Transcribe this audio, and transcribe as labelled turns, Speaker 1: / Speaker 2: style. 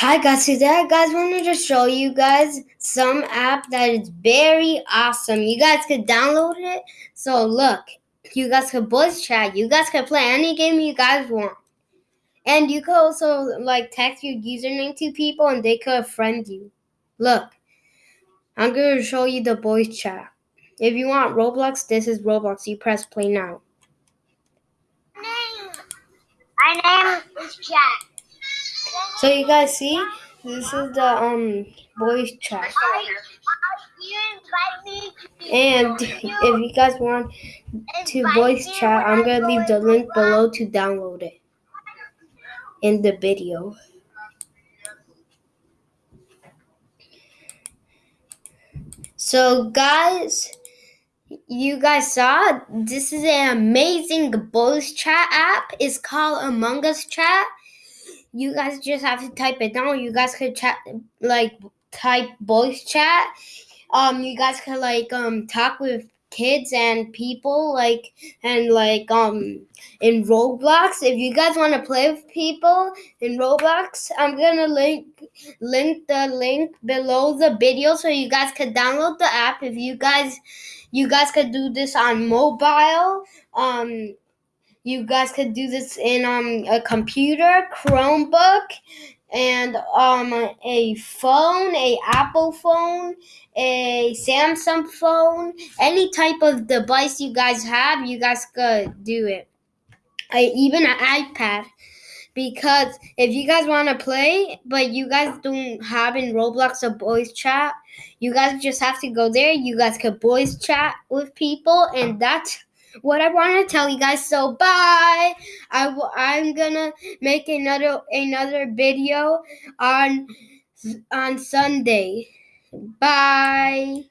Speaker 1: Hi guys, today I guys wanted to show you guys some app that is very awesome. You guys could download it. So look, you guys could voice chat. You guys could play any game you guys want. And you could also like text your username to people and they could friend you. Look, I'm going to show you the voice chat. If you want Roblox, this is Roblox. You press play now.
Speaker 2: My name is Jack.
Speaker 1: So you guys see, this is the um voice chat. And if you guys want to voice chat, I'm gonna leave the link below to download it in the video. So guys, you guys saw this is an amazing voice chat app. It's called Among Us Chat you guys just have to type it down. You guys could chat like type voice chat. Um, you guys could like um talk with kids and people like and like um in Roblox. If you guys want to play with people in Roblox, I'm gonna link link the link below the video so you guys could download the app. If you guys you guys could do this on mobile. Um you guys could do this in um, a computer, Chromebook, and um, a phone, a Apple phone, a Samsung phone, any type of device you guys have, you guys could do it. I, even an iPad. Because if you guys want to play, but you guys don't have in Roblox a voice chat, you guys just have to go there. You guys could voice chat with people, and that's what I want to tell you guys. So bye. I w- I'm gonna make another another video on on Sunday. Bye.